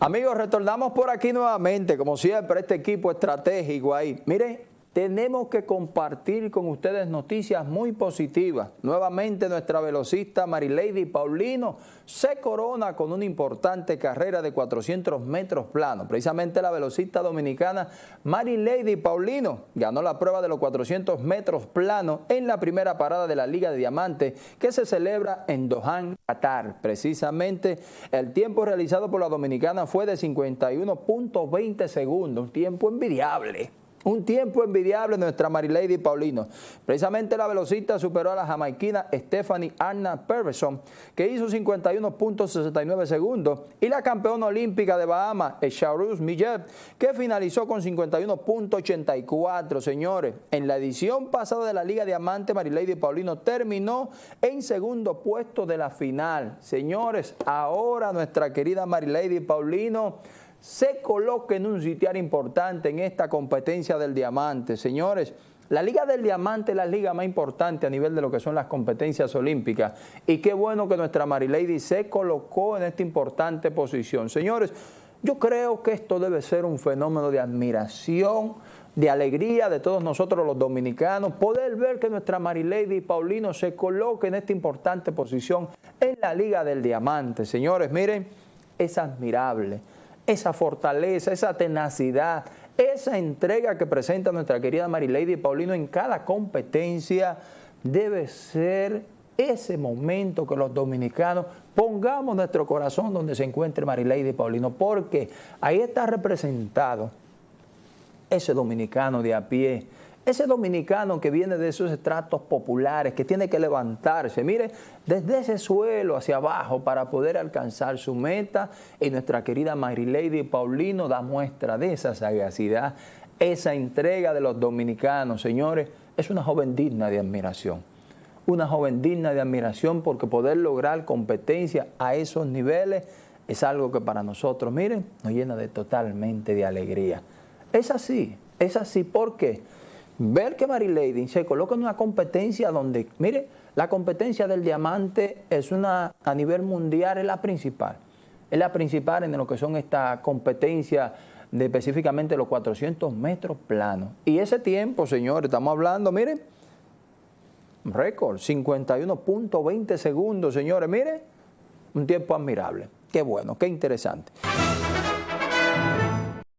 Amigos, retornamos por aquí nuevamente, como siempre, este equipo estratégico ahí. Mire, tenemos que compartir con ustedes noticias muy positivas. Nuevamente nuestra velocista Marilady Paulino se corona con una importante carrera de 400 metros planos. Precisamente la velocista dominicana Marilady Paulino ganó la prueba de los 400 metros planos en la primera parada de la Liga de Diamantes que se celebra en Dohan, Qatar. Precisamente el tiempo realizado por la dominicana fue de 51.20 segundos, un tiempo envidiable. Un tiempo envidiable nuestra Marilady Paulino. Precisamente la velocista superó a la jamaiquina Stephanie Anna Perverson, que hizo 51.69 segundos, y la campeona olímpica de Bahamas, Charles Millet, que finalizó con 51.84, señores. En la edición pasada de la Liga Diamante, Marilady Paulino terminó en segundo puesto de la final. Señores, ahora nuestra querida Marilady Paulino se coloque en un sitial importante en esta competencia del diamante. Señores, la Liga del Diamante es la liga más importante a nivel de lo que son las competencias olímpicas. Y qué bueno que nuestra Marilady se colocó en esta importante posición. Señores, yo creo que esto debe ser un fenómeno de admiración, de alegría de todos nosotros los dominicanos, poder ver que nuestra Marilady Paulino se coloque en esta importante posición en la Liga del Diamante. Señores, miren, es admirable esa fortaleza, esa tenacidad, esa entrega que presenta nuestra querida Marilady Paulino en cada competencia debe ser ese momento que los dominicanos pongamos nuestro corazón donde se encuentre Marilady Paulino, porque ahí está representado ese dominicano de a pie, ese dominicano que viene de esos estratos populares, que tiene que levantarse, mire, desde ese suelo hacia abajo para poder alcanzar su meta. Y nuestra querida Lady Paulino da muestra de esa sagacidad, esa entrega de los dominicanos. Señores, es una joven digna de admiración. Una joven digna de admiración porque poder lograr competencia a esos niveles es algo que para nosotros, miren, nos llena de totalmente de alegría. Es así, es así. ¿Por qué? Ver que Lady se coloca en una competencia donde, mire, la competencia del diamante es una, a nivel mundial, es la principal. Es la principal en lo que son esta competencia de específicamente los 400 metros planos. Y ese tiempo, señores, estamos hablando, miren, récord, 51.20 segundos, señores, miren, un tiempo admirable. Qué bueno, qué interesante.